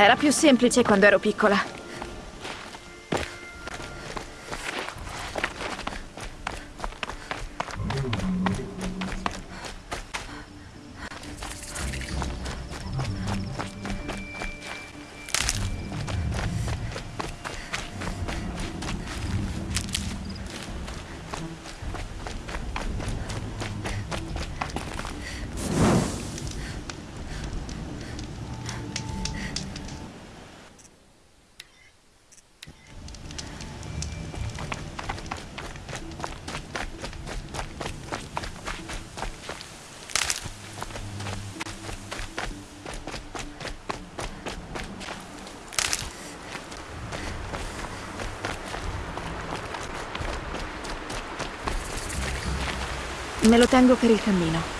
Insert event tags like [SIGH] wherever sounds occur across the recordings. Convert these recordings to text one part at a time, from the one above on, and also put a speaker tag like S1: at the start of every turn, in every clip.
S1: Era più semplice quando ero piccola. Me lo tengo per il cammino.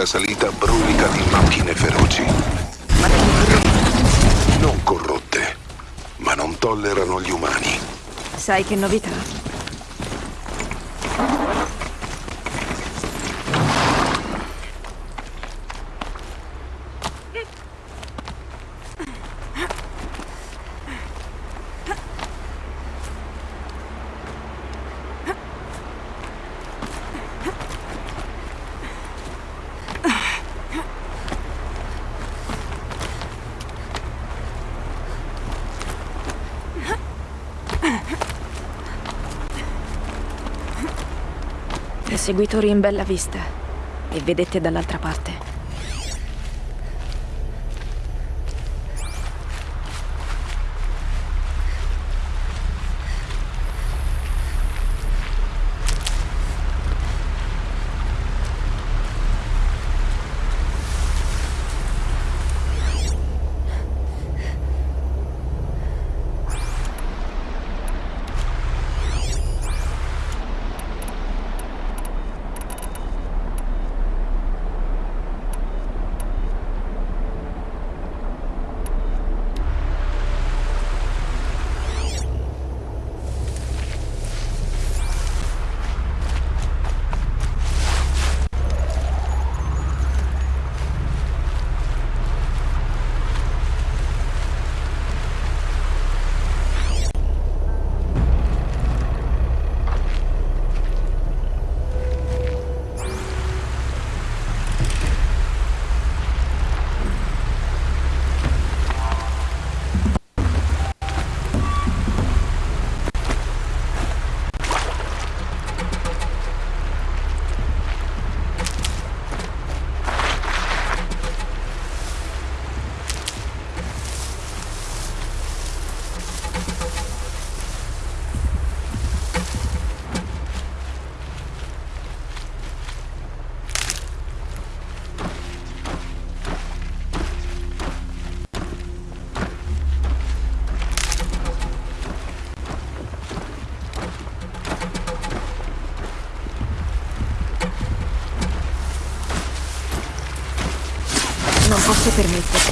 S2: Della salita brulica di macchine feroci. Non corrotte, ma non tollerano gli umani.
S1: Sai che novità? Perseguitori in bella vista. E vedette dall'altra parte.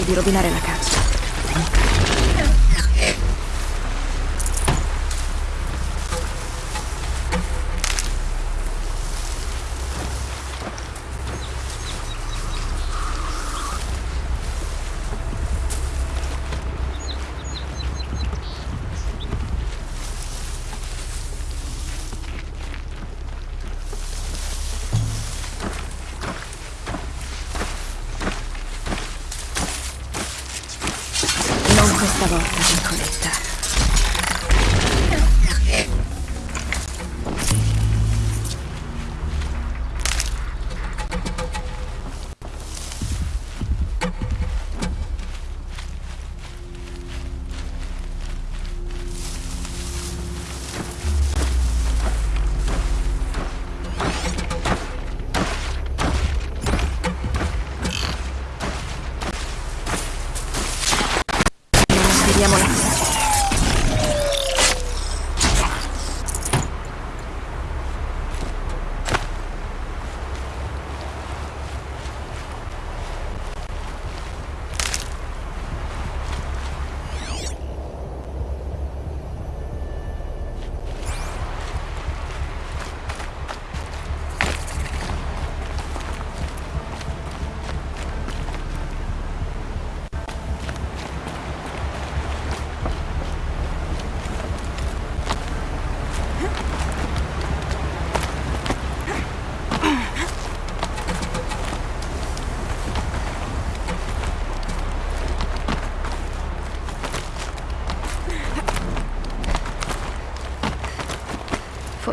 S1: Di rovinare la Non questa volta, piccoletta.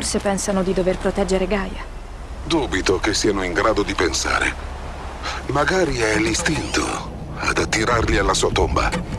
S1: Forse pensano di dover proteggere Gaia.
S2: Dubito che siano in grado di pensare. Magari è l'istinto ad attirarli alla sua tomba.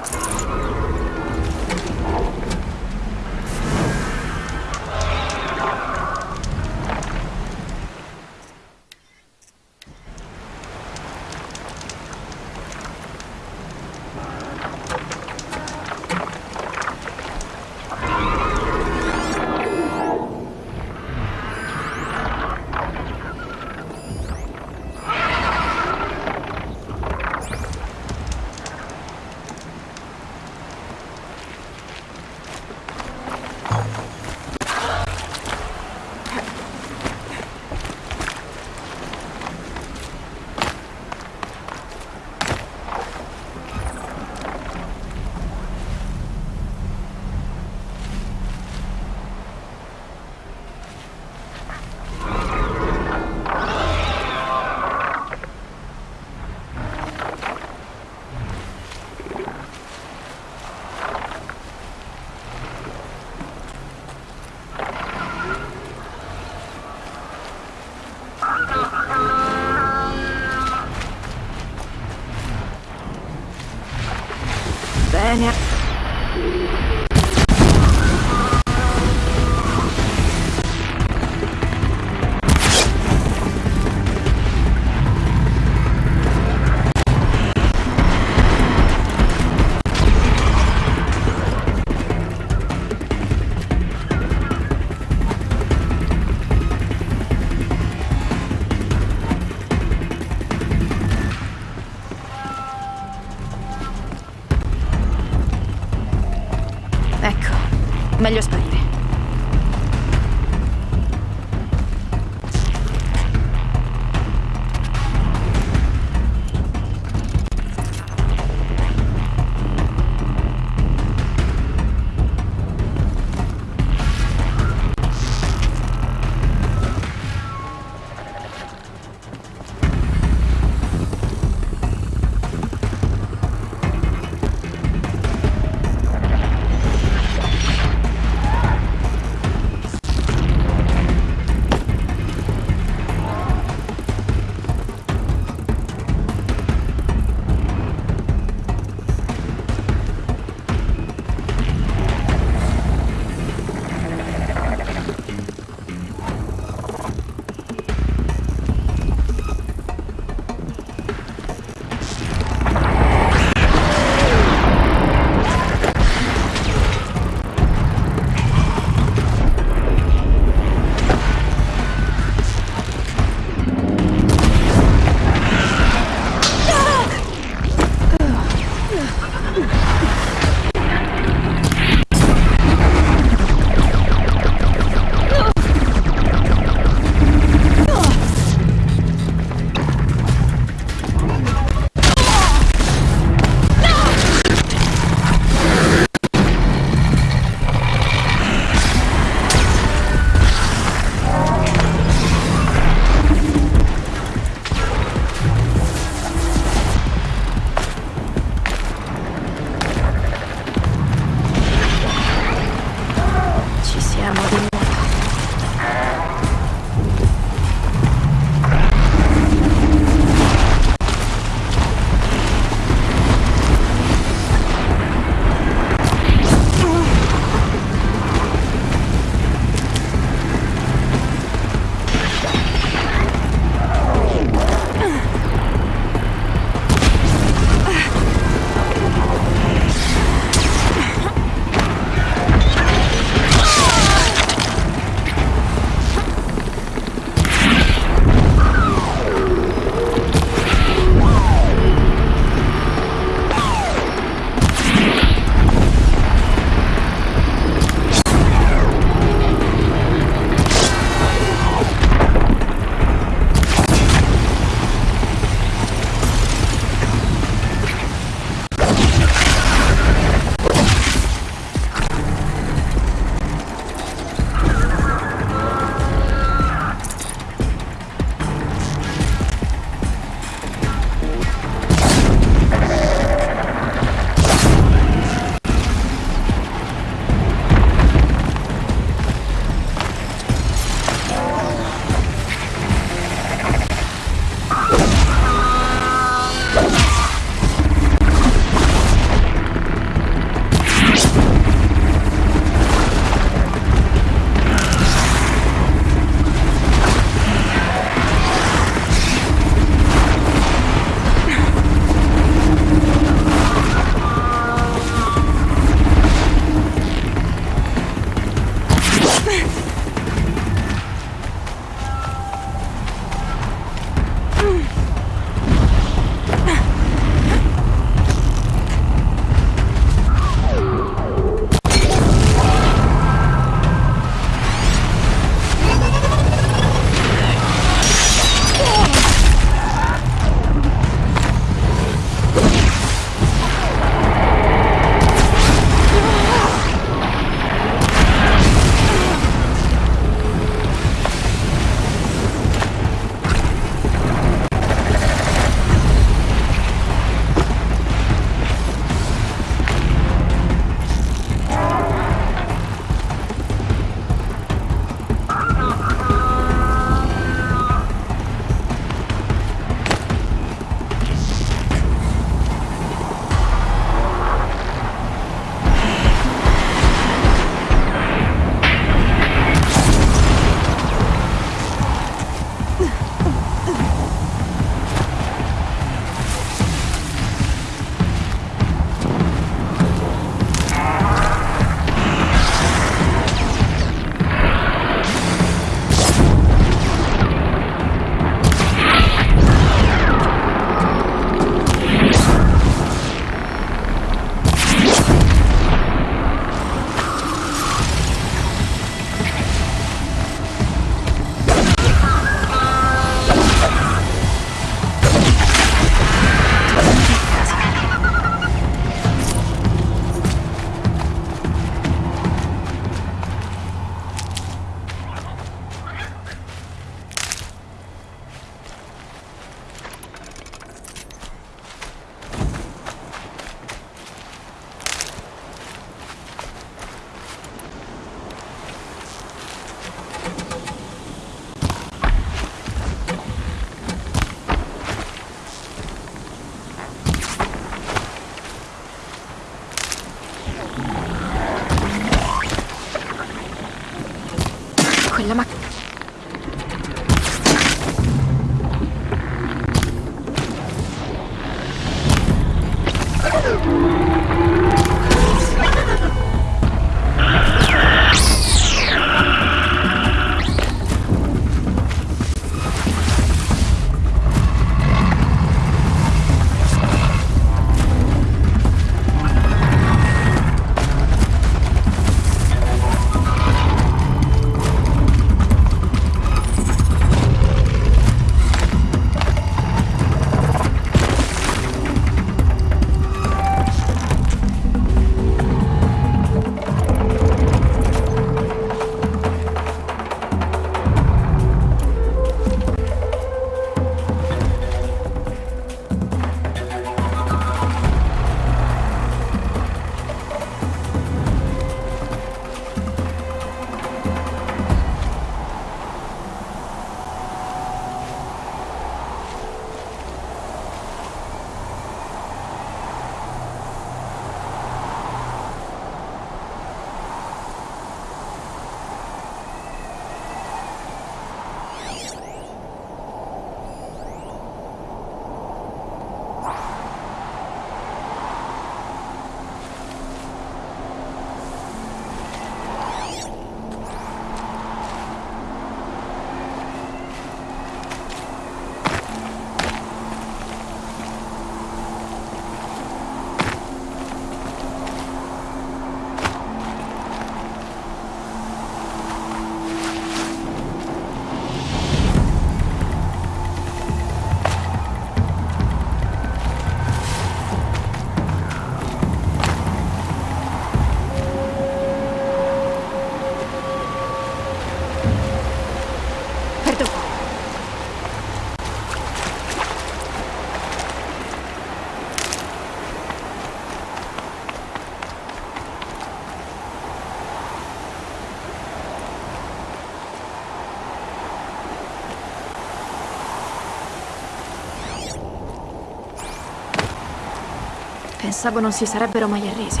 S1: Pensavo non si sarebbero mai arresi.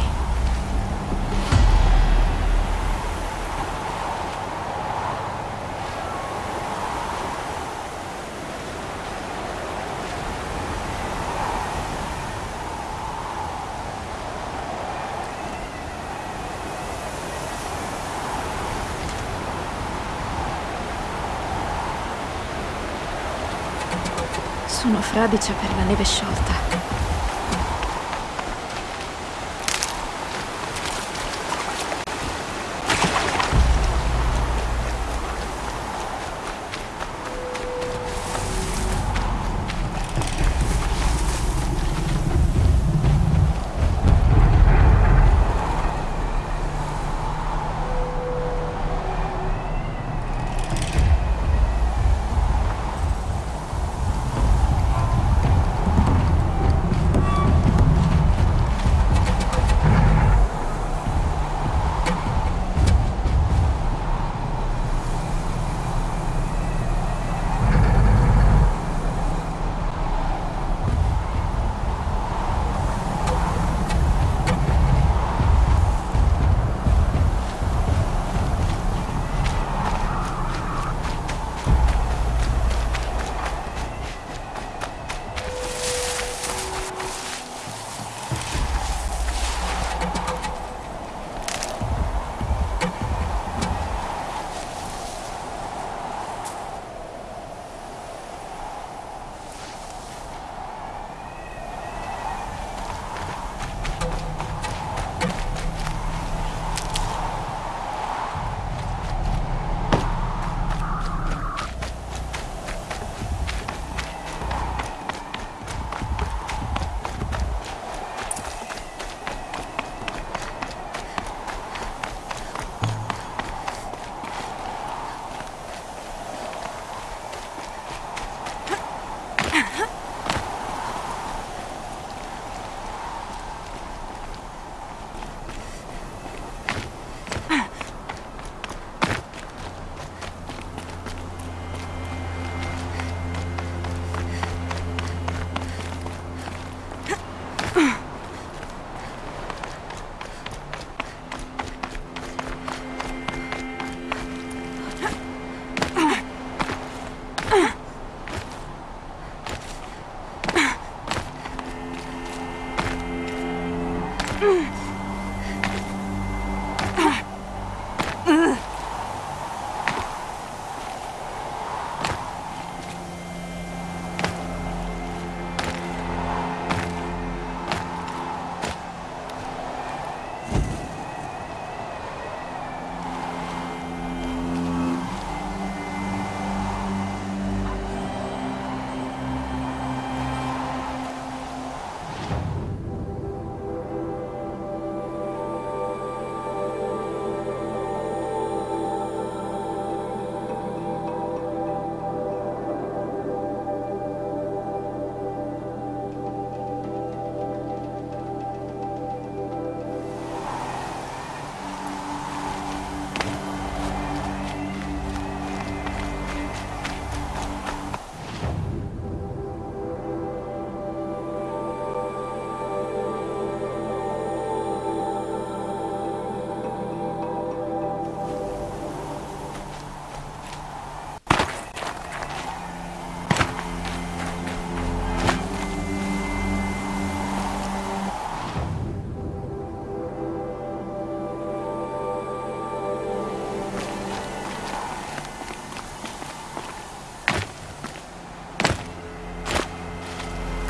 S1: Sono fradicia per la neve sciolta.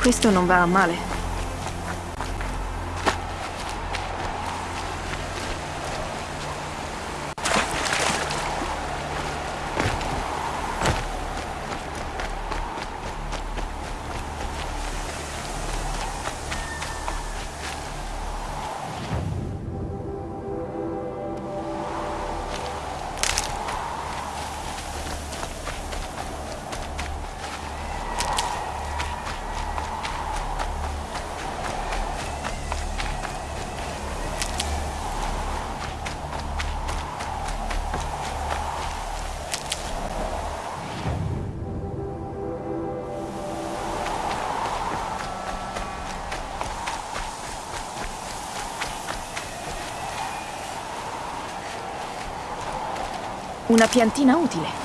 S1: Questo non va male. Una piantina utile.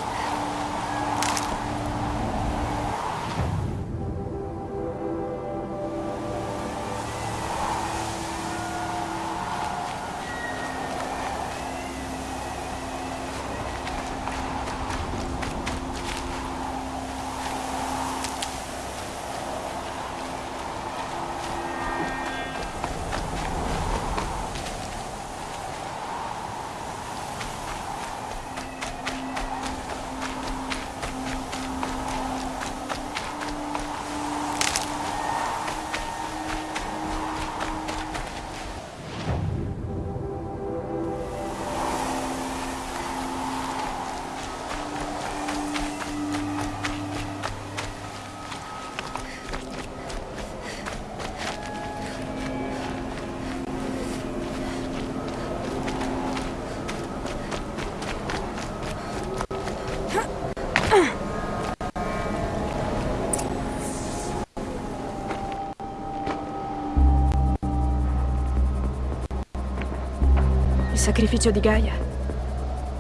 S1: Sacrificio di Gaia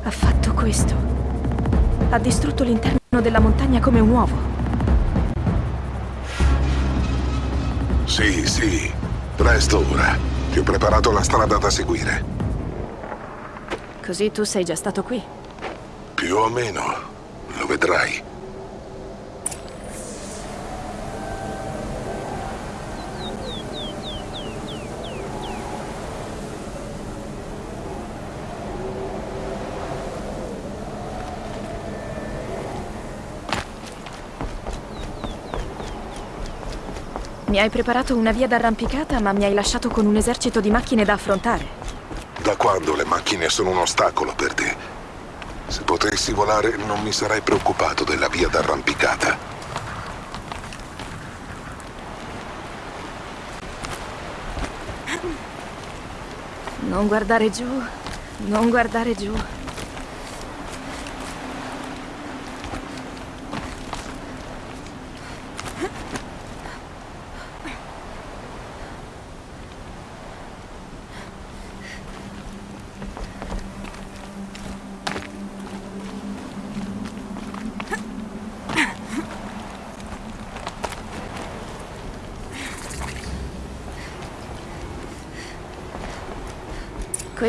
S1: ha fatto questo. Ha distrutto l'interno della montagna come un uovo.
S2: Sì, sì. Presto ora. Ti ho preparato la strada da seguire.
S1: Così tu sei già stato qui.
S2: Più o meno. Lo vedrai.
S1: Mi hai preparato una via d'arrampicata, ma mi hai lasciato con un esercito di macchine da affrontare.
S2: Da quando le macchine sono un ostacolo per te? Se potessi volare non mi sarei preoccupato della via d'arrampicata.
S1: Non guardare giù, non guardare giù.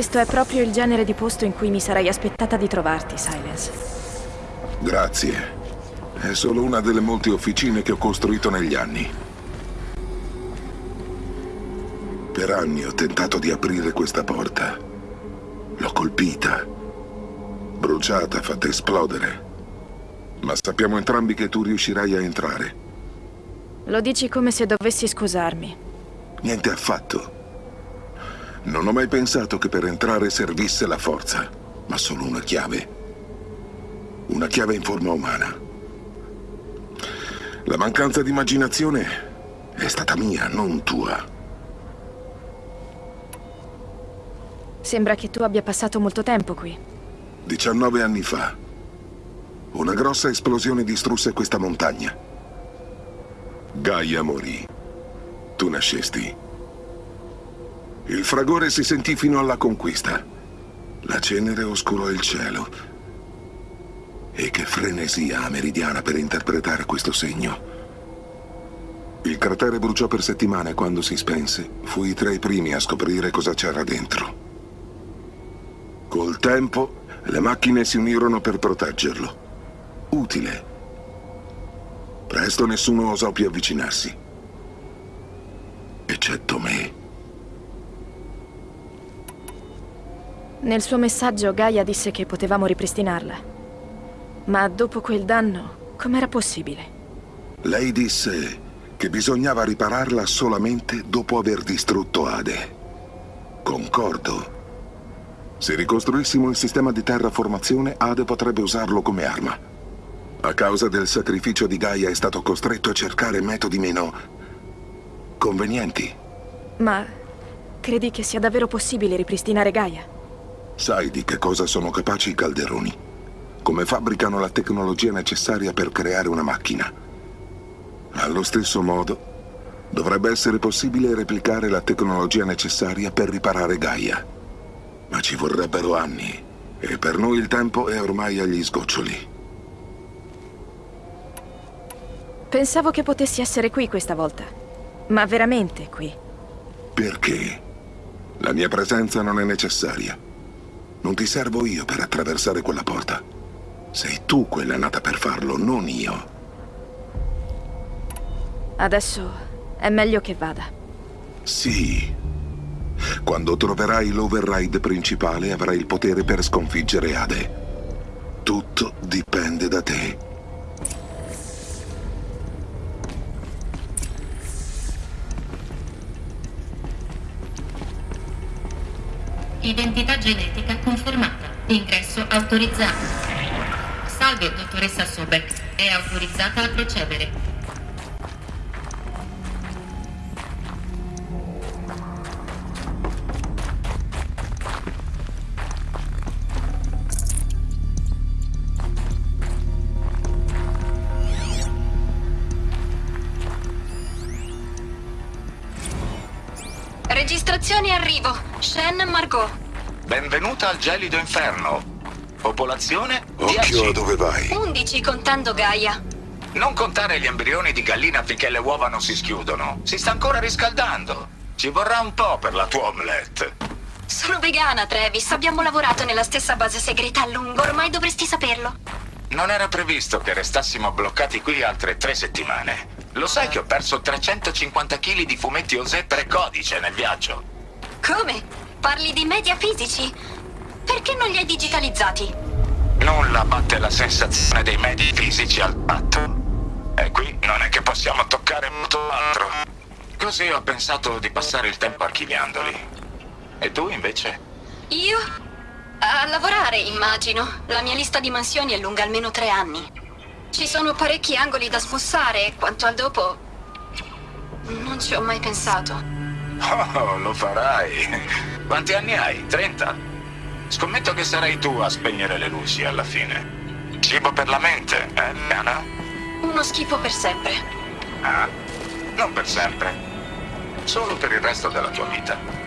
S1: Questo è proprio il genere di posto in cui mi sarei aspettata di trovarti, Silence.
S2: Grazie. È solo una delle molte officine che ho costruito negli anni. Per anni ho tentato di aprire questa porta. L'ho colpita, bruciata, fatta esplodere. Ma sappiamo entrambi che tu riuscirai a entrare.
S1: Lo dici come se dovessi scusarmi.
S2: Niente affatto. Non ho mai pensato che per entrare servisse la forza, ma solo una chiave. Una chiave in forma umana. La mancanza di immaginazione è stata mia, non tua.
S1: Sembra che tu abbia passato molto tempo qui.
S2: 19 anni fa, una grossa esplosione distrusse questa montagna. Gaia morì. Tu nascesti. Il fragore si sentì fino alla conquista. La cenere oscurò il cielo. E che frenesia meridiana per interpretare questo segno. Il cratere bruciò per settimane quando si spense. Fui tra i primi a scoprire cosa c'era dentro. Col tempo, le macchine si unirono per proteggerlo. Utile. Presto nessuno osò più avvicinarsi. Eccetto me.
S1: Nel suo messaggio Gaia disse che potevamo ripristinarla. Ma dopo quel danno, com'era possibile?
S2: Lei disse che bisognava ripararla solamente dopo aver distrutto Ade. Concordo. Se ricostruissimo il sistema di terraformazione, Ade potrebbe usarlo come arma. A causa del sacrificio di Gaia è stato costretto a cercare metodi meno... convenienti.
S1: Ma credi che sia davvero possibile ripristinare Gaia?
S2: Sai di che cosa sono capaci i calderoni? Come fabbricano la tecnologia necessaria per creare una macchina. Allo stesso modo, dovrebbe essere possibile replicare la tecnologia necessaria per riparare Gaia. Ma ci vorrebbero anni. E per noi il tempo è ormai agli sgoccioli.
S1: Pensavo che potessi essere qui questa volta. Ma veramente qui.
S2: Perché? La mia presenza non è necessaria. Non ti servo io per attraversare quella porta. Sei tu quella nata per farlo, non io.
S1: Adesso è meglio che vada.
S2: Sì. Quando troverai l'override principale avrai il potere per sconfiggere Ade. Tutto dipende da te.
S3: Identità genetica confermata. Ingresso autorizzato. Salve, dottoressa Sobek. È autorizzata a procedere.
S4: Registrazione arrivo. Shen Margot.
S5: Benvenuta al gelido inferno. Popolazione 10.
S2: Occhio a dove vai.
S4: 11 contando Gaia.
S5: Non contare gli embrioni di gallina finché le uova non si schiudono. Si sta ancora riscaldando. Ci vorrà un po' per la tua omelette.
S4: Sono vegana, Travis. Abbiamo lavorato nella stessa base segreta a lungo. Ormai dovresti saperlo.
S5: Non era previsto che restassimo bloccati qui altre tre settimane. Lo sai che ho perso 350 kg di fumetti Osè precodice nel viaggio?
S4: Come? Parli di media fisici? Perché non li hai digitalizzati?
S5: Nulla batte la sensazione dei medi fisici al tatto. E qui non è che possiamo toccare molto altro. Così ho pensato di passare il tempo archiviandoli. E tu invece?
S4: Io? A lavorare, immagino. La mia lista di mansioni è lunga almeno tre anni. Ci sono parecchi angoli da smussare quanto al dopo... Non ci ho mai pensato.
S5: Oh, lo farai. Quanti anni hai? 30? Scommetto che sarai tu a spegnere le luci alla fine. Cibo per la mente, eh, Diana?
S4: Uno schifo per sempre.
S5: Ah, non per sempre. Solo per il resto della tua vita.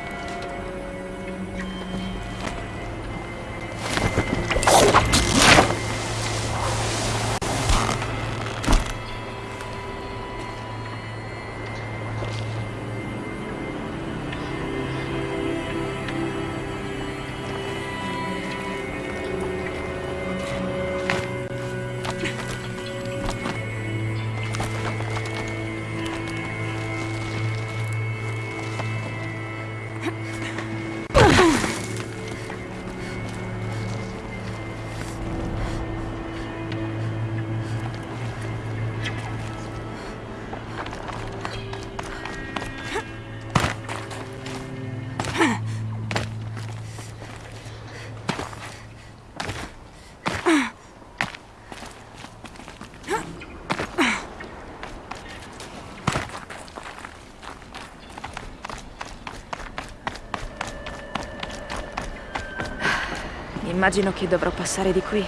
S1: Immagino che dovrò passare di qui.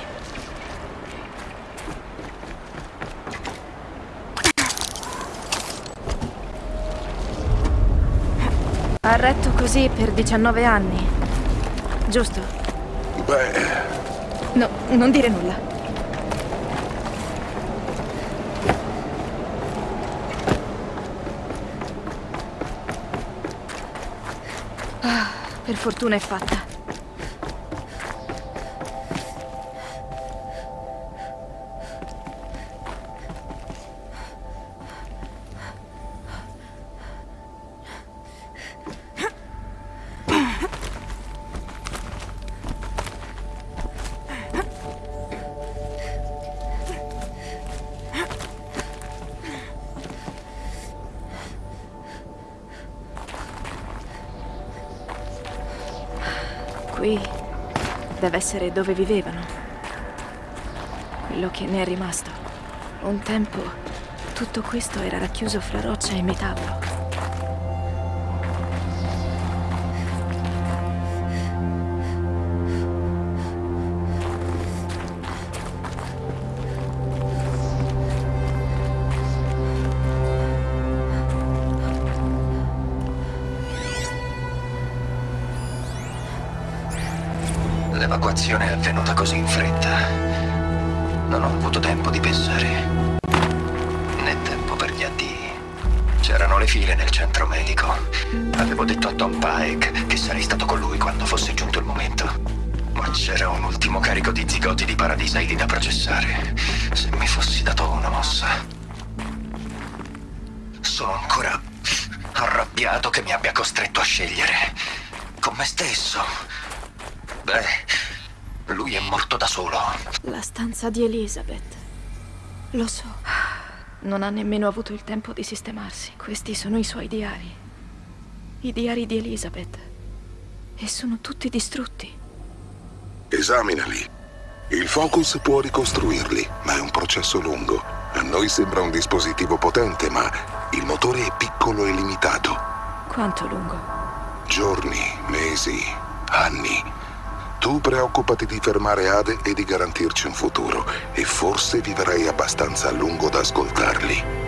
S1: Ha retto così per 19 anni. Giusto?
S2: Beh,
S1: No, non dire nulla. Ah, per fortuna è fatta. Qui deve essere dove vivevano. Quello che ne è rimasto. Un tempo tutto questo era racchiuso fra roccia e metallo.
S6: Avvenuta così in fretta. Non ho avuto tempo di pensare. Né tempo per gli addii. C'erano le file nel centro medico. Avevo detto a Tom Pike che sarei stato con lui quando fosse giunto il momento. Ma c'era un ultimo carico di zigoti di paradisaidi da processare.
S1: La stanza di Elizabeth. Lo so. Non ha nemmeno avuto il tempo di sistemarsi. Questi sono i suoi diari. I diari di Elizabeth. E sono tutti distrutti.
S2: Esaminali. Il Focus può ricostruirli, ma è un processo lungo. A noi sembra un dispositivo potente, ma il motore è piccolo e limitato.
S1: Quanto lungo?
S2: Giorni, mesi, anni. Tu preoccupati di fermare Ade e di garantirci un futuro, e forse vivrai abbastanza a lungo da ascoltarli.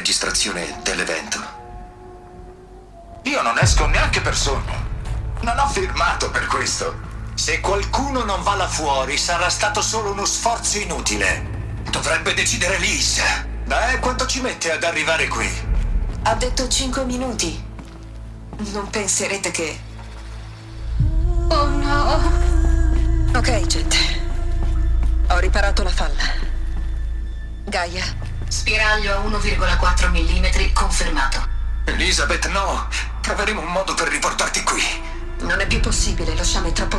S6: Registrazione dell'evento. Io non esco neanche per sogno. Non ho firmato per questo. Se qualcuno non va là fuori, sarà stato solo uno sforzo inutile. Dovrebbe decidere Liz. Beh, quanto ci mette ad arrivare qui?
S7: Ha detto 5 minuti. Non penserete che...
S6: Elizabeth, no! Troveremo un modo per riportarti qui.
S7: non è più possibile, lo sciame è troppo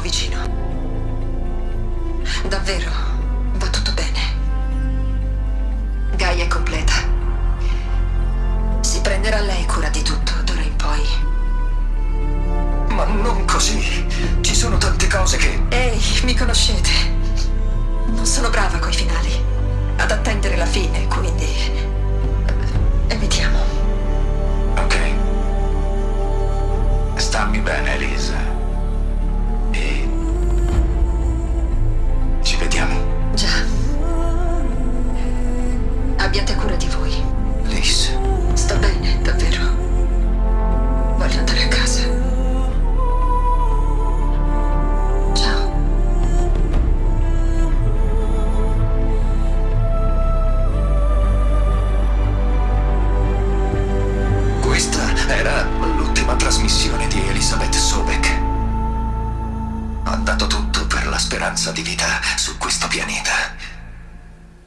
S7: su questo pianeta.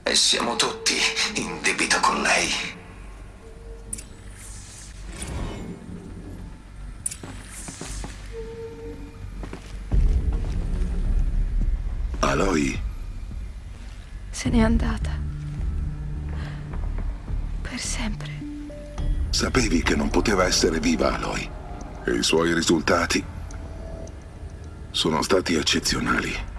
S7: E siamo tutti in debito con lei.
S2: Aloy?
S1: Se n'è andata. Per sempre.
S2: Sapevi che non poteva essere viva Aloy. E i suoi risultati sono stati eccezionali.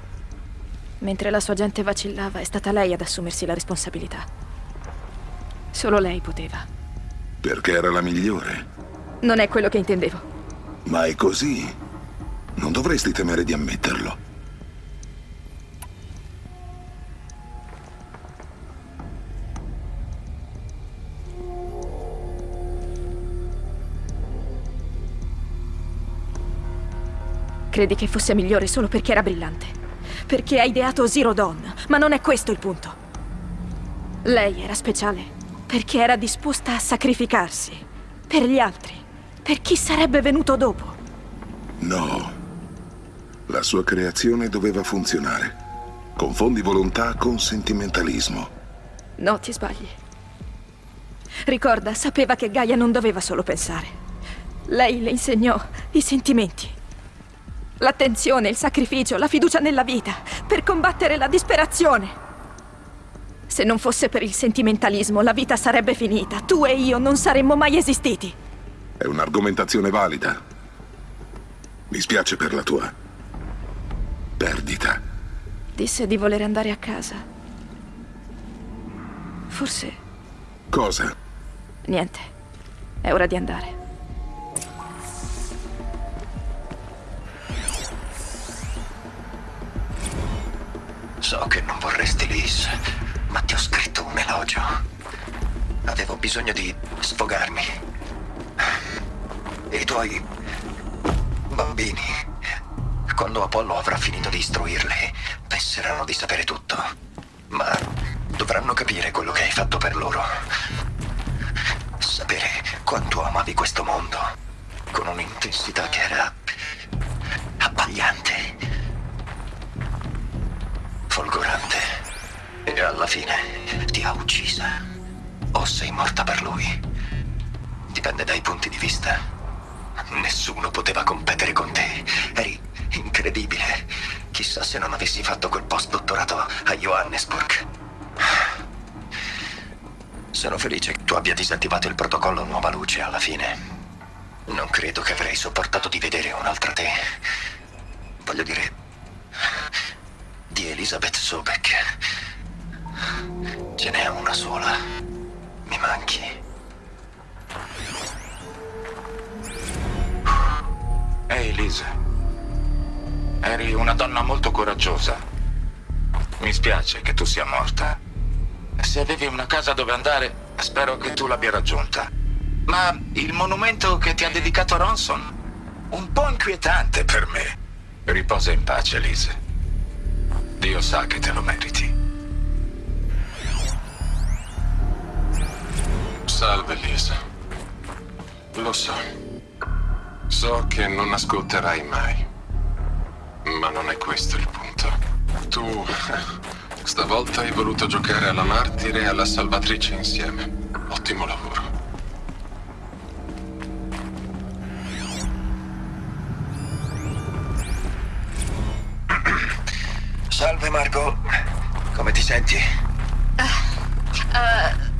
S1: Mentre la sua gente vacillava, è stata lei ad assumersi la responsabilità. Solo lei poteva.
S2: Perché era la migliore.
S1: Non è quello che intendevo.
S2: Ma è così. Non dovresti temere di ammetterlo.
S1: Credi che fosse migliore solo perché era brillante. Perché ha ideato Zero Dawn, ma non è questo il punto. Lei era speciale perché era disposta a sacrificarsi. Per gli altri. Per chi sarebbe venuto dopo.
S2: No. La sua creazione doveva funzionare. Confondi volontà con sentimentalismo.
S1: No, ti sbagli. Ricorda, sapeva che Gaia non doveva solo pensare. Lei le insegnò i sentimenti. L'attenzione, il sacrificio, la fiducia nella vita, per combattere la disperazione. Se non fosse per il sentimentalismo, la vita sarebbe finita. Tu e io non saremmo mai esistiti.
S2: È un'argomentazione valida. Mi spiace per la tua perdita.
S1: Disse di voler andare a casa. Forse
S2: Cosa?
S1: niente. È ora di andare.
S6: So che non vorresti Liz, ma ti ho scritto un elogio. Avevo bisogno di sfogarmi. E i tuoi bambini, quando Apollo avrà finito di istruirli, penseranno di sapere tutto. Ma dovranno capire quello che hai fatto per loro. Sapere quanto amavi questo mondo, con un'intensità che era abbagliante folgorante. E alla fine ti ha uccisa. O sei morta per lui. Dipende dai punti di vista. Nessuno poteva competere con te. Eri incredibile. Chissà se non avessi fatto quel post-dottorato a Johannesburg. Sono felice che tu abbia disattivato il protocollo Nuova Luce alla fine. Non credo che avrei sopportato di vedere un'altra te. Voglio dire, di Elizabeth Sobek. Ce n'è una sola. Mi manchi.
S5: Ehi, Lisa. Eri una donna molto coraggiosa. Mi spiace che tu sia morta. Se avevi una casa dove andare, spero che tu l'abbia raggiunta. Ma il monumento che ti ha dedicato Ronson? Un po' inquietante per me. Riposa in pace, Lisa. Dio sa che te lo meriti.
S8: Salve, Lisa. Lo so. So che non ascolterai mai. Ma non è questo il punto. Tu [LAUGHS] stavolta hai voluto giocare alla martire e alla salvatrice insieme. Ottimo lavoro.
S6: Salve, Marco. Come ti senti?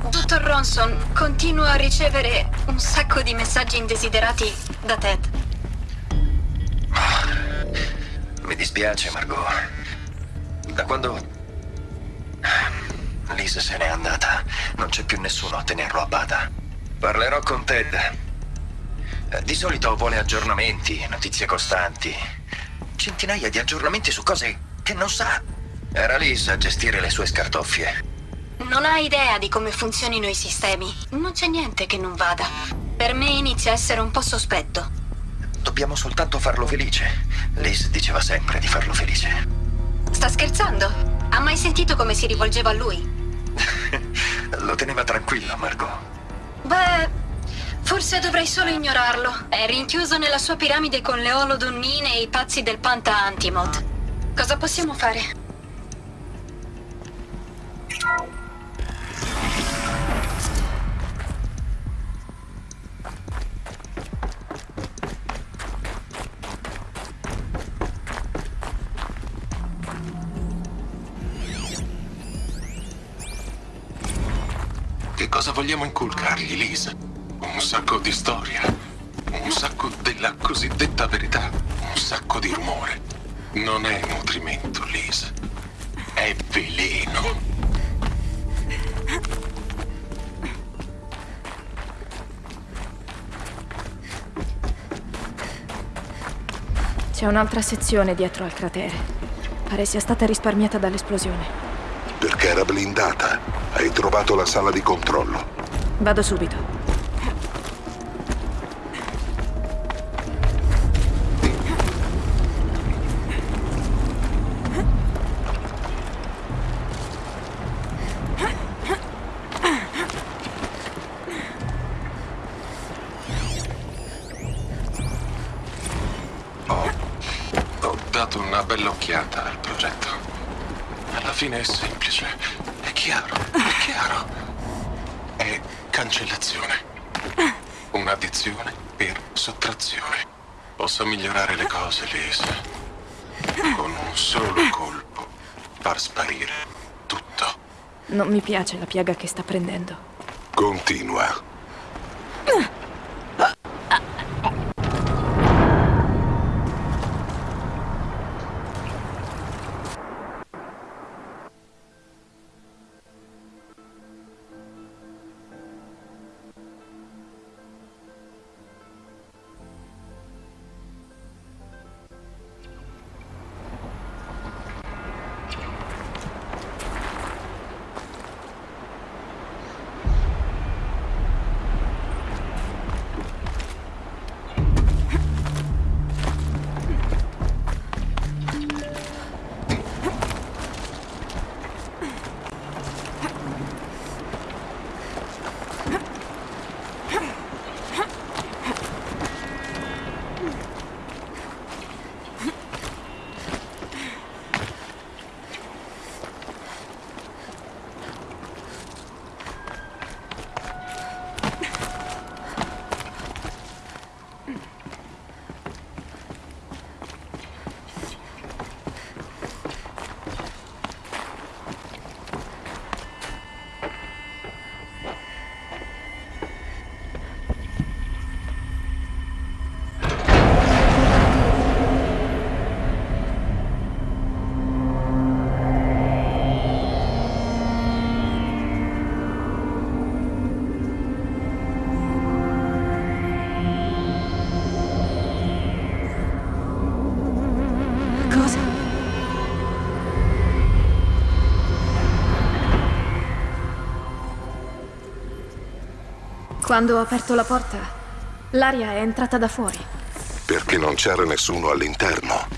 S4: Dottor Ronson, continuo a ricevere un sacco di messaggi indesiderati da Ted.
S6: Mi dispiace, Margot. Da quando Lisa se n'è andata, non c'è più nessuno a tenerlo a bada. Parlerò con Ted. Eh, Di solito vuole aggiornamenti, notizie costanti. Centinaia di aggiornamenti su cose che non sa. Era Lisa a gestire le sue scartoffie.
S4: Non ha idea di come funzionino i sistemi. Non c'è niente che non vada. Per me inizia a essere un po' sospetto.
S6: Dobbiamo soltanto farlo felice. Liz diceva sempre di farlo felice.
S4: Sta scherzando? Ha mai sentito come si rivolgeva a lui? [LAUGHS]
S6: Lo teneva tranquillo, Margot.
S4: Beh, forse dovrei solo ignorarlo. È rinchiuso nella sua piramide con le olodonnine e i pazzi del Panta Antimod. Cosa possiamo fare?
S8: Che cosa vogliamo inculcargli, Liz? Un sacco di storia, un sacco della cosiddetta verità, un sacco di rumore. Non è nutrimento, Liz. È veleno.
S1: C'è un'altra sezione dietro al cratere. Pare sia stata risparmiata dall'esplosione.
S2: Perché era blindata. Hai trovato la sala di controllo.
S1: Vado subito. Piaga che sta prendendo.
S2: Continua.
S1: Quando ho aperto la porta, l'aria è entrata da fuori.
S2: Perché non c'era nessuno all'interno.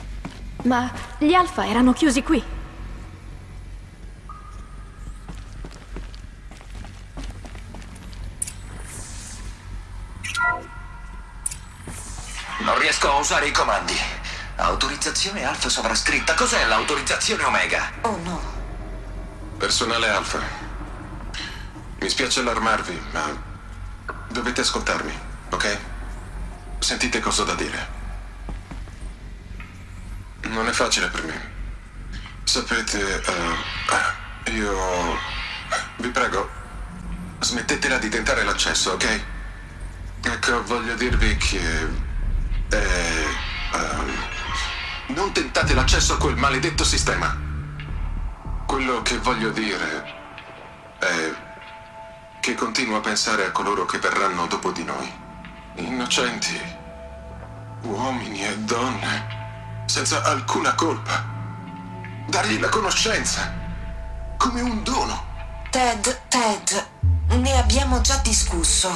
S1: Ma gli alfa erano chiusi qui.
S6: Non riesco a usare i comandi. Autorizzazione alfa sovrascritta. Cos'è l'autorizzazione omega?
S7: Oh no.
S8: Personale Alfa. Mi spiace allarmarvi, ma dovete ascoltarmi, ok? Sentite cosa ho da dire. Non è facile per me. Sapete, eh, io... Vi prego, smettetela di tentare l'accesso, ok? Ecco, voglio dirvi che... eh, ehm, non tentate l'accesso a quel maledetto sistema. Quello che voglio dire è che continuo a pensare a coloro che verranno dopo di noi. Innocenti, uomini e donne, senza alcuna colpa. Dargli la conoscenza, come un dono.
S7: Ted, Ted, ne abbiamo già discusso.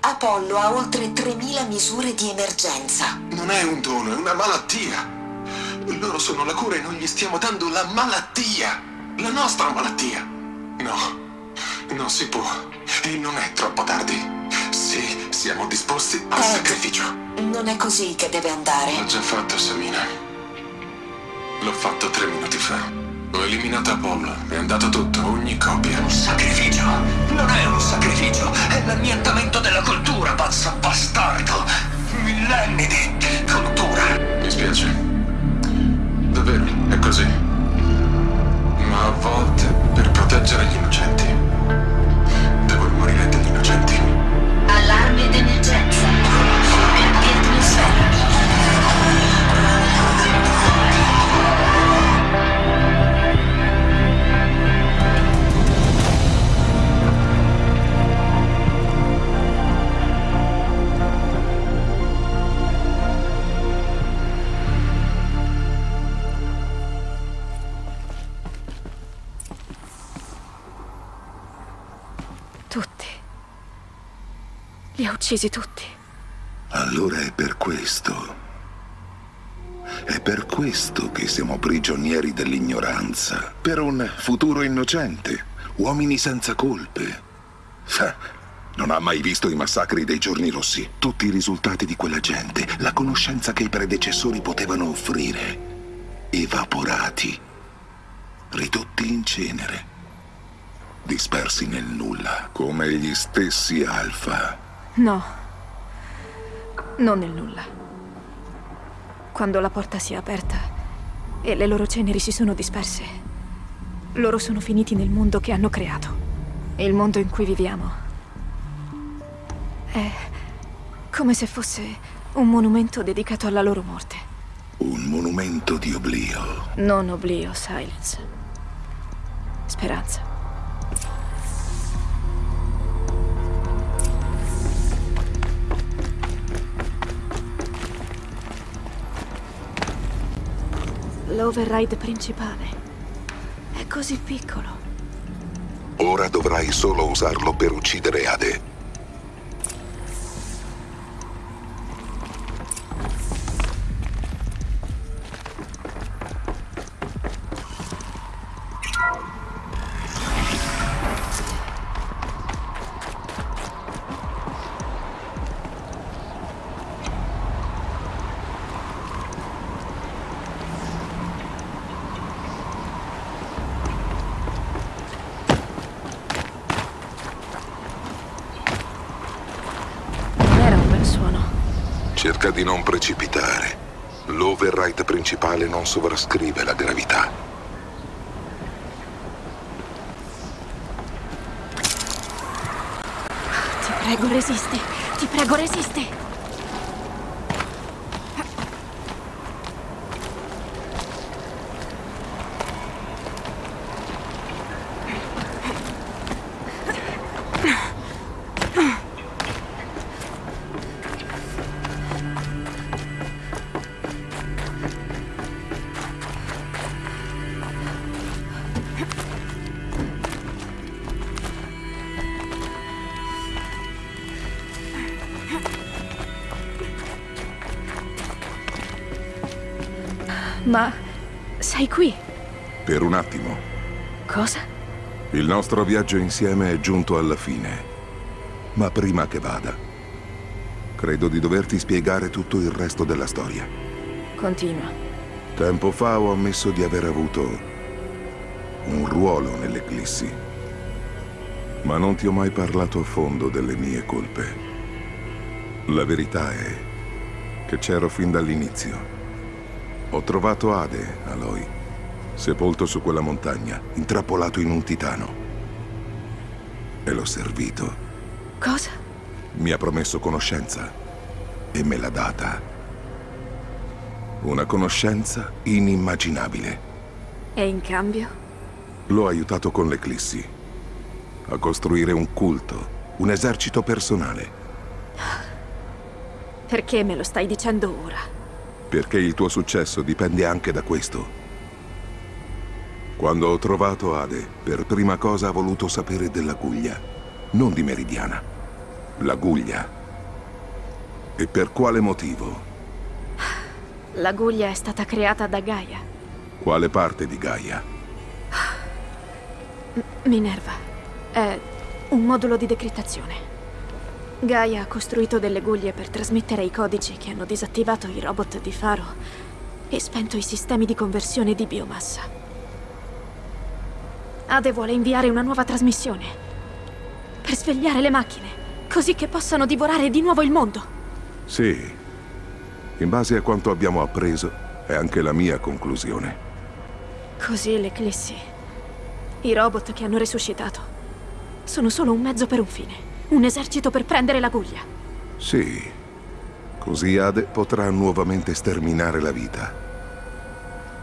S7: Apollo ha oltre 3.000 misure di emergenza.
S8: Non è un dono, è una malattia. Loro sono la cura e noi gli stiamo dando la malattia. La nostra malattia. No, non si può. E non è troppo tardi. Sì, siamo disposti al
S7: Ted.
S8: sacrificio.
S7: Non è così che deve andare.
S8: L'ho già fatto, Samina. L'ho fatto tre minuti fa. Ho eliminato Apollo, è andato tutto, ogni copia.
S6: Un sacrificio? Non è un sacrificio, è l'annientamento della cultura, pazzo bastardo. Millenni di cultura.
S8: Mi spiace. Davvero, è così. Ma a volte, per proteggere gli innocenti,
S1: Li ha uccisi tutti.
S2: Allora è per questo. È per questo che siamo prigionieri dell'ignoranza. Per un futuro innocente. Uomini senza colpe. Non ha mai visto i massacri dei giorni rossi. Tutti i risultati di quella gente. La conoscenza che i predecessori potevano offrire. Evaporati. Ridotti in cenere. Dispersi nel nulla. Come gli stessi alfa.
S1: No. Non nel nulla. Quando la porta si è aperta e le loro ceneri si sono disperse, loro sono finiti nel mondo che hanno creato. Il mondo in cui viviamo. È come se fosse un monumento dedicato alla loro morte.
S2: Un monumento di oblio.
S1: Non oblio, Silence. Speranza. L'override principale è così piccolo.
S2: Ora dovrai solo usarlo per uccidere Ade. Cerca di non precipitare. L'override principale non sovrascrive la gravità.
S1: Ti prego, resisti. Ti prego, resisti. Ma sei qui?
S2: Per un attimo.
S1: Cosa?
S2: Il nostro viaggio insieme è giunto alla fine. Ma prima che vada, credo di doverti spiegare tutto il resto della storia.
S1: Continua.
S2: Tempo fa ho ammesso di aver avuto un ruolo nell'Eclissi. Ma non ti ho mai parlato a fondo delle mie colpe. La verità è che c'ero fin dall'inizio. Ho trovato Ade, Aloy, sepolto su quella montagna, intrappolato in un titano. E l'ho servito.
S1: Cosa?
S2: Mi ha promesso conoscenza e me l'ha data. Una conoscenza inimmaginabile.
S1: E in cambio?
S2: L'ho aiutato con l'Eclissi a costruire un culto, un esercito personale,
S1: Perché me lo stai dicendo ora?
S2: Perché il tuo successo dipende anche da questo. Quando ho trovato Ade, per prima cosa ha voluto sapere della Guglia, non di Meridiana. La Guglia. E per quale motivo?
S1: La guglia è stata creata da Gaia.
S2: Quale parte di Gaia?
S1: Minerva. È un modulo di decrittazione. Gaia ha costruito delle guglie per trasmettere i codici che hanno disattivato i robot di Faro e spento i sistemi di conversione di biomassa. Ade vuole inviare una nuova trasmissione per svegliare le macchine, così che possano divorare di nuovo il mondo.
S2: Sì. In base a quanto abbiamo appreso, è anche la mia conclusione.
S1: Così l'Eclissi, i robot che hanno resuscitato, sono solo un mezzo per un fine. Un esercito per prendere la guglia.
S2: Sì. Così Ade potrà nuovamente sterminare la vita.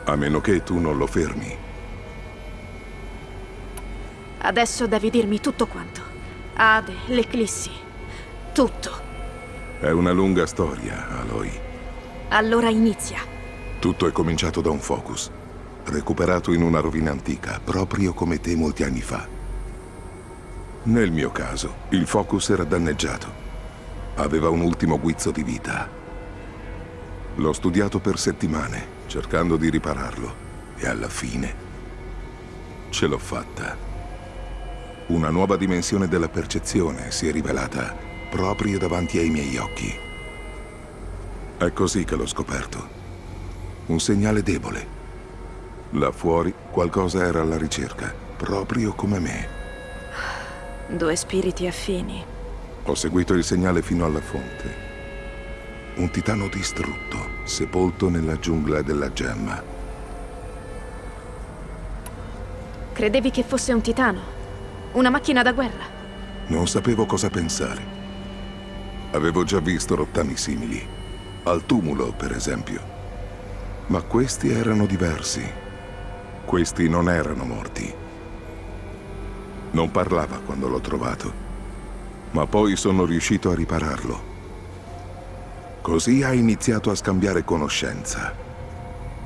S2: A meno che tu non lo fermi.
S1: Adesso devi dirmi tutto quanto. Ade, l'Eclissi. Tutto.
S2: È una lunga storia, Aloy.
S1: Allora inizia.
S2: Tutto è cominciato da un focus, recuperato in una rovina antica, proprio come te molti anni fa. Nel mio caso, il focus era danneggiato aveva un ultimo guizzo di vita. L'ho studiato per settimane, cercando di ripararlo, e alla fine ce l'ho fatta. Una nuova dimensione della percezione si è rivelata proprio davanti ai miei occhi. È così che l'ho scoperto. Un segnale debole. Là fuori qualcosa era alla ricerca, proprio come me.
S1: Due spiriti affini.
S2: Ho seguito il segnale fino alla fonte. Un titano distrutto, sepolto nella giungla della gemma.
S1: Credevi che fosse un titano? Una macchina da guerra?
S2: Non sapevo cosa pensare. Avevo già visto rottami simili. Al tumulo, per esempio. Ma questi erano diversi. Questi non erano morti. Non parlava quando l'ho trovato. Ma poi sono riuscito a ripararlo. Così ha iniziato a scambiare conoscenza.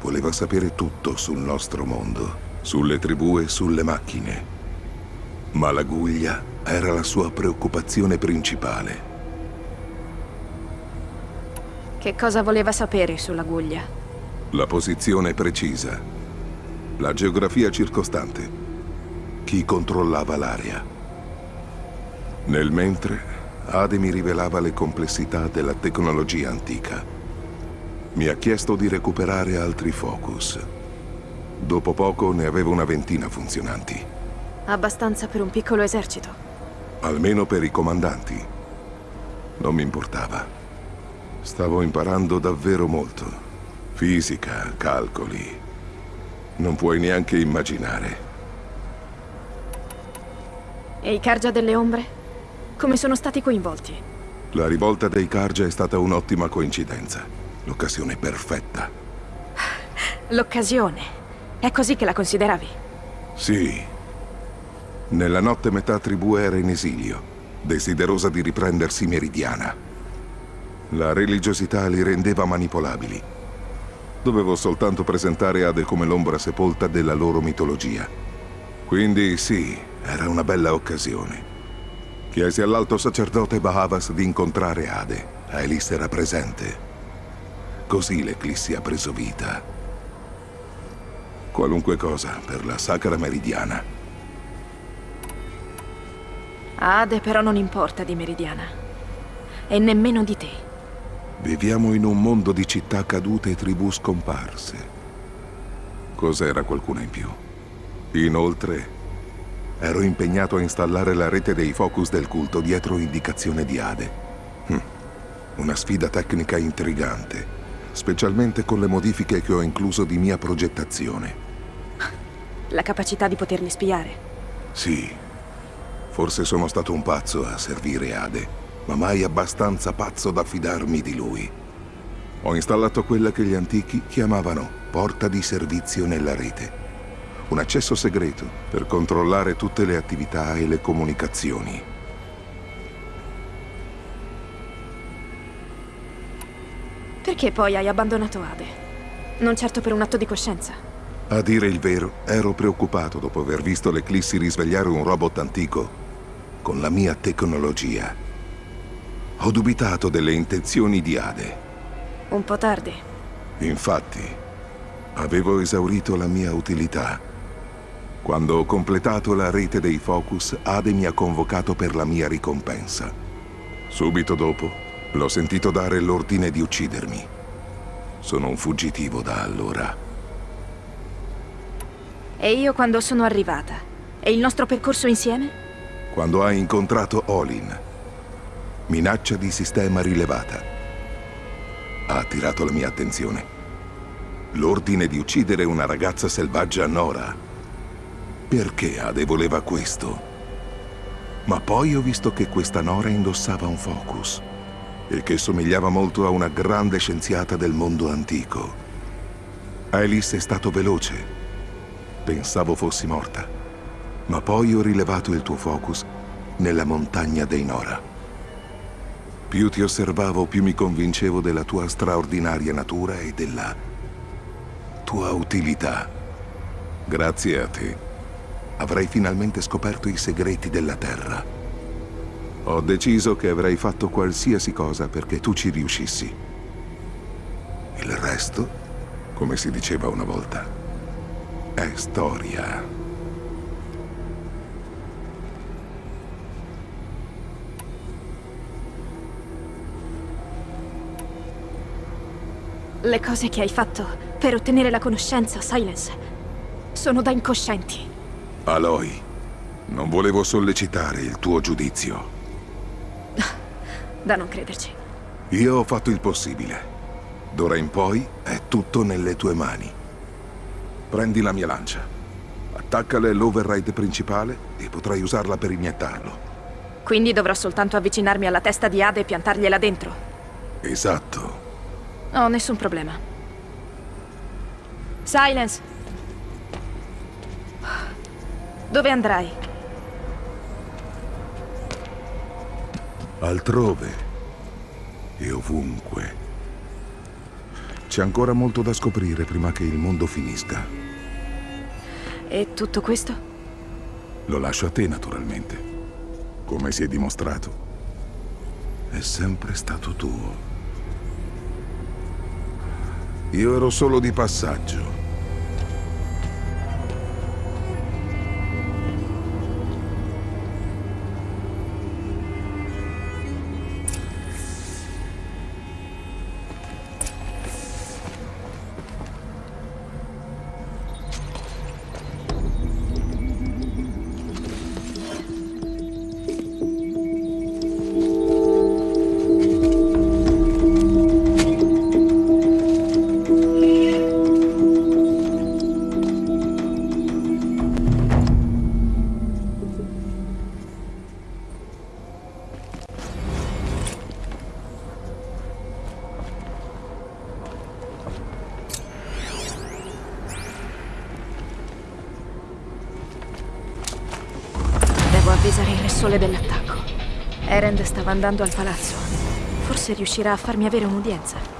S2: Voleva sapere tutto sul nostro mondo, sulle tribù e sulle macchine. Ma la guglia era la sua preoccupazione principale.
S1: Che cosa voleva sapere sulla guglia?
S2: La posizione precisa. La geografia circostante. Chi controllava l'area. Nel mentre, Ade mi rivelava le complessità della tecnologia antica. Mi ha chiesto di recuperare altri focus. Dopo poco ne avevo una ventina funzionanti.
S1: Abbastanza per un piccolo esercito.
S2: Almeno per i comandanti. Non mi importava. Stavo imparando davvero molto. Fisica, calcoli. Non puoi neanche immaginare.
S1: E i Cargia delle Ombre? Come sono stati coinvolti?
S2: La rivolta dei Cargia è stata un'ottima coincidenza. L'occasione perfetta.
S1: L'occasione? È così che la consideravi?
S2: Sì. Nella notte metà tribù era in esilio, desiderosa di riprendersi meridiana. La religiosità li rendeva manipolabili Dovevo soltanto presentare Ade come l'ombra sepolta della loro mitologia. Quindi sì, era una bella occasione. Chiesi all'alto sacerdote Bahavas di incontrare Ade. Elis era presente. Così l'eclissi ha preso vita. Qualunque cosa per la sacra meridiana.
S1: Ade però non importa di meridiana. E nemmeno di te.
S2: Viviamo in un mondo di città cadute e tribù scomparse. Cos'era qualcuna in più? Inoltre, ero impegnato a installare la rete dei focus del culto dietro indicazione di Ade. Hm. Una sfida tecnica intrigante, specialmente con le modifiche che ho incluso di mia progettazione.
S1: La capacità di poterli spiare?
S2: Sì. Forse sono stato un pazzo a servire Ade ma mai abbastanza pazzo da fidarmi di lui. Ho installato quella che gli antichi chiamavano porta di servizio nella rete. Un accesso segreto per controllare tutte le attività e le comunicazioni.
S1: Perché poi hai abbandonato Ade? Non certo per un atto di coscienza.
S2: A dire il vero, ero preoccupato dopo aver visto l'Eclissi risvegliare un robot antico con la mia tecnologia. Ho dubitato delle intenzioni di Ade.
S1: Un po' tardi.
S2: Infatti, avevo esaurito la mia utilità. Quando ho completato la rete dei Focus, Ade mi ha convocato per la mia ricompensa. Subito dopo, l'ho sentito dare l'ordine di uccidermi. Sono un fuggitivo da allora.
S1: E io quando sono arrivata? E il nostro percorso insieme?
S2: Quando hai incontrato Olin, Minaccia di sistema rilevata. Ha attirato la mia attenzione. L'ordine di uccidere una ragazza selvaggia Nora. Perché Ade voleva questo? Ma poi ho visto che questa Nora indossava un focus e che somigliava molto a una grande scienziata del mondo antico. Alice è stato veloce. Pensavo fossi morta. Ma poi ho rilevato il tuo focus nella montagna dei Nora. Più ti osservavo, più mi convincevo della tua straordinaria natura e della tua utilità. Grazie a te, avrai finalmente scoperto i segreti della Terra. Ho deciso che avrei fatto qualsiasi cosa perché tu ci riuscissi. Il resto, come si diceva una volta, è storia.
S1: Le cose che hai fatto per ottenere la conoscenza, Silence, sono da incoscienti.
S2: Aloy, non volevo sollecitare il tuo giudizio.
S1: Da non crederci.
S2: Io ho fatto il possibile. D'ora in poi è tutto nelle tue mani. Prendi la mia lancia. Attaccale all'override principale e potrai usarla per iniettarlo.
S1: Quindi dovrò soltanto avvicinarmi alla testa di Ade e piantargliela dentro.
S2: Esatto.
S1: Ho nessun problema. Silence! Dove andrai?
S2: Altrove. E ovunque. C'è ancora molto da scoprire prima che il mondo finisca.
S1: E tutto questo?
S2: Lo lascio a te, naturalmente. Come si è dimostrato, è sempre stato tuo. Io ero solo di passaggio.
S1: Stava andando al palazzo. Forse riuscirà a farmi avere un'udienza.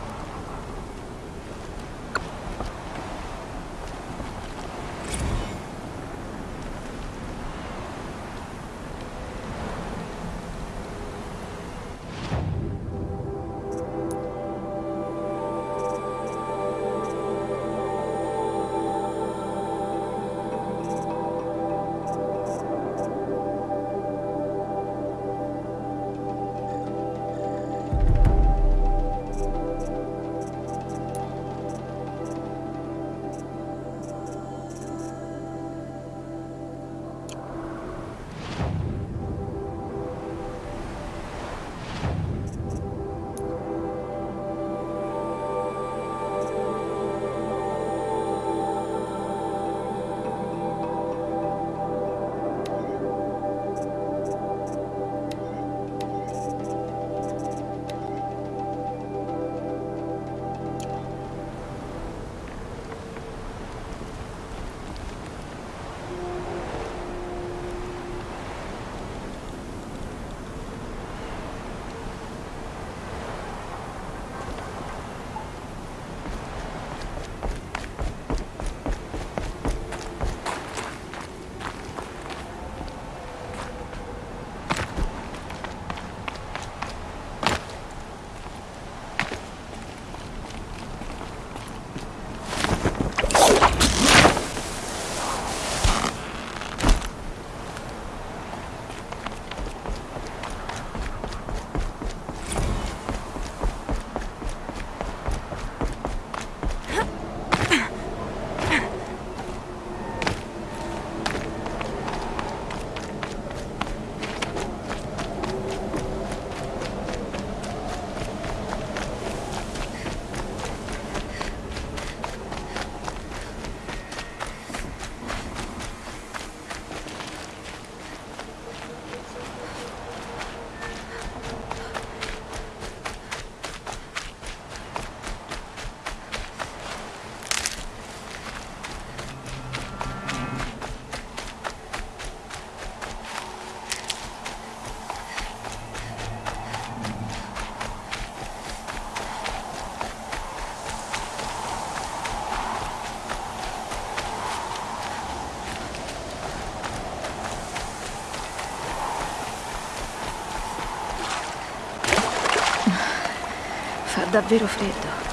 S1: Davvero freddo.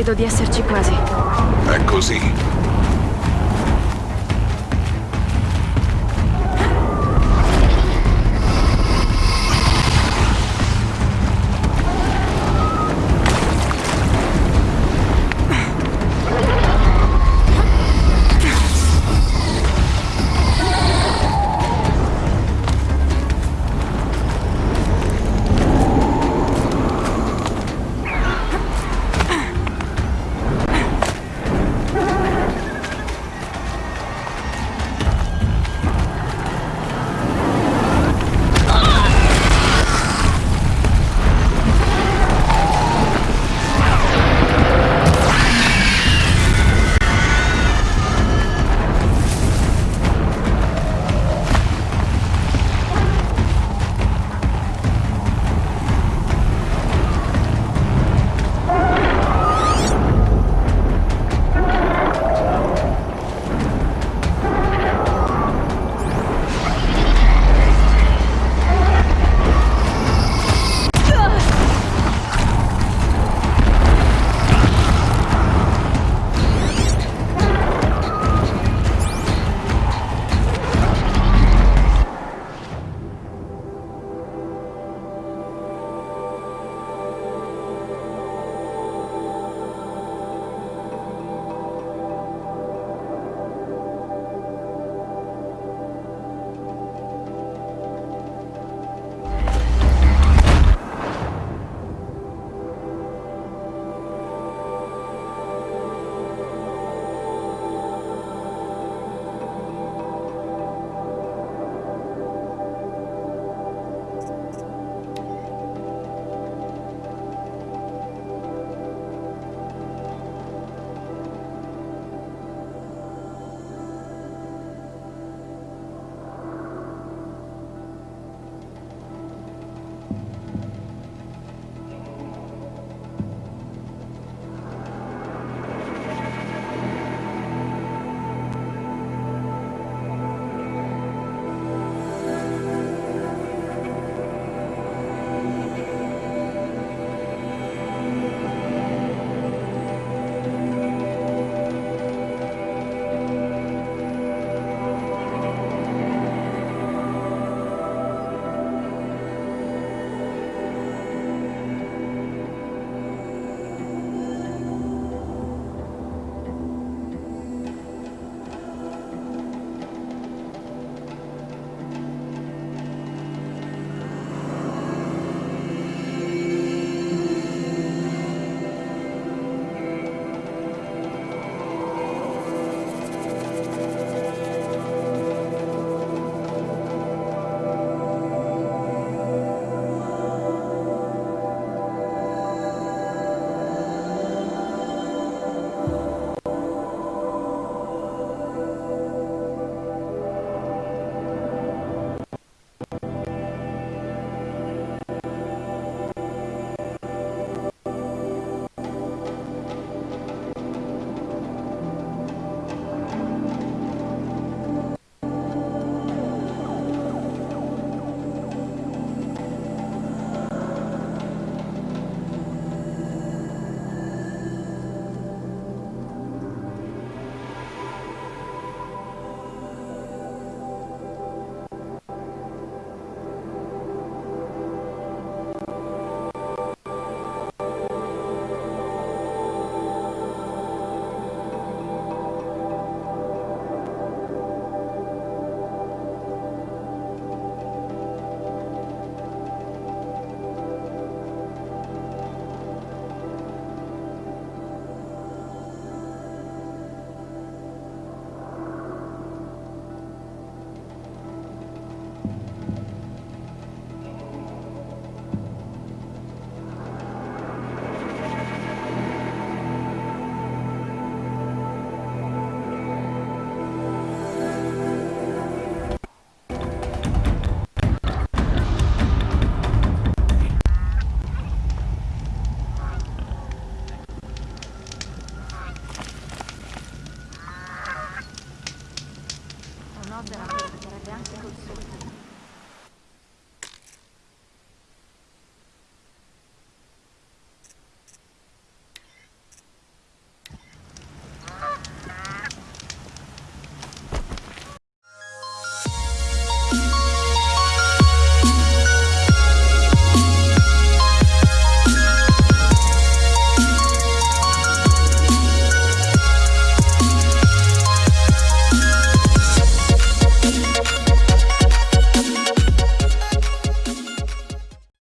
S1: Credo di esserci quasi.
S2: È così.